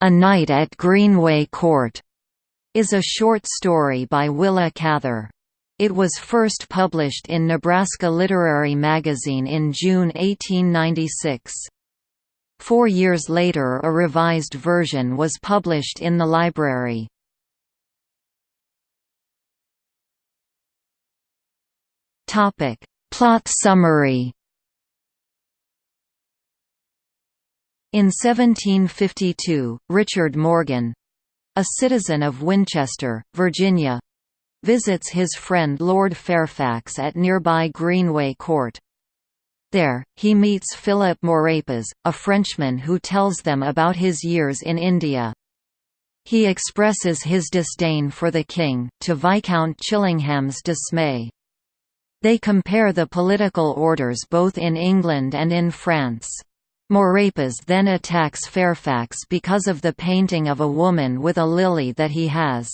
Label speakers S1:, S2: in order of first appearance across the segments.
S1: A Night at Greenway Court is a short story by Willa Cather. It was first published in Nebraska Literary Magazine in June 1896. Four years later a revised version was published in the library. Plot summary In 1752, Richard Morgan—a citizen of Winchester, Virginia, visits his friend Lord Fairfax at nearby Greenway Court. There, he meets Philip Maurepas, a Frenchman who tells them about his years in India. He expresses his disdain for the king, to Viscount Chillingham's dismay. They compare the political orders both in England and in France. Maurepas then attacks Fairfax because of the painting of a woman with a lily that he has.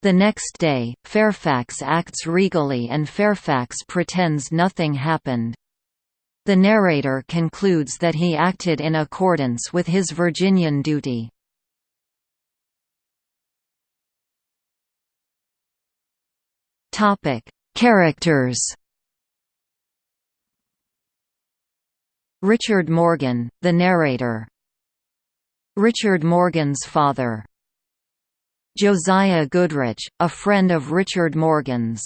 S1: The next day, Fairfax acts regally and Fairfax pretends nothing happened. The narrator concludes that he acted in accordance with his Virginian duty. Characters Richard Morgan, the narrator Richard Morgan's father Josiah Goodrich, a friend of Richard Morgan's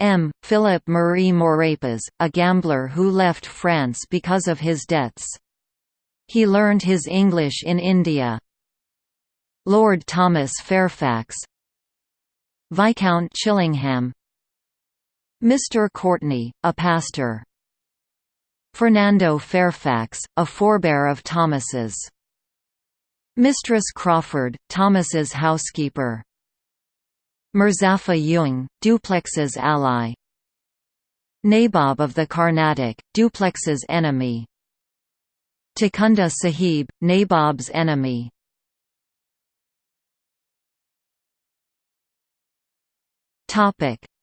S1: M. Philip Marie Maurepas, a gambler who left France because of his debts. He learned his English in India. Lord Thomas Fairfax Viscount Chillingham Mr. Courtney, a pastor Fernando Fairfax, a forebear of Thomas's. Mistress Crawford, Thomas's housekeeper. Mirzapha Jung, Dupleix's ally. Nabob of the Carnatic, Dupleix's enemy. Takunda Sahib, Nabob's enemy.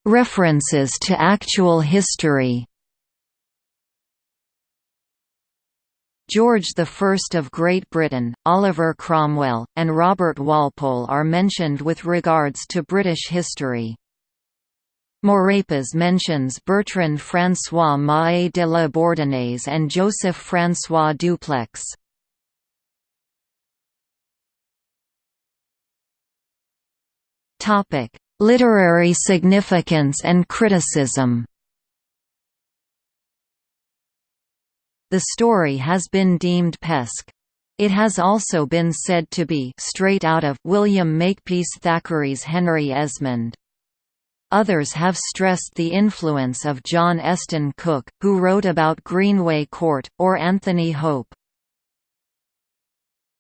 S1: References to actual history George I of Great Britain, Oliver Cromwell, and Robert Walpole are mentioned with regards to British history. Maurepas mentions Bertrand François Mahé de la Bourdonnais and Joseph François Dupleix. Literary significance and criticism The story has been deemed pesque. It has also been said to be straight out of William Makepeace Thackeray's Henry Esmond. Others have stressed the influence of John Esten Cooke, who wrote about Greenway Court, or Anthony Hope.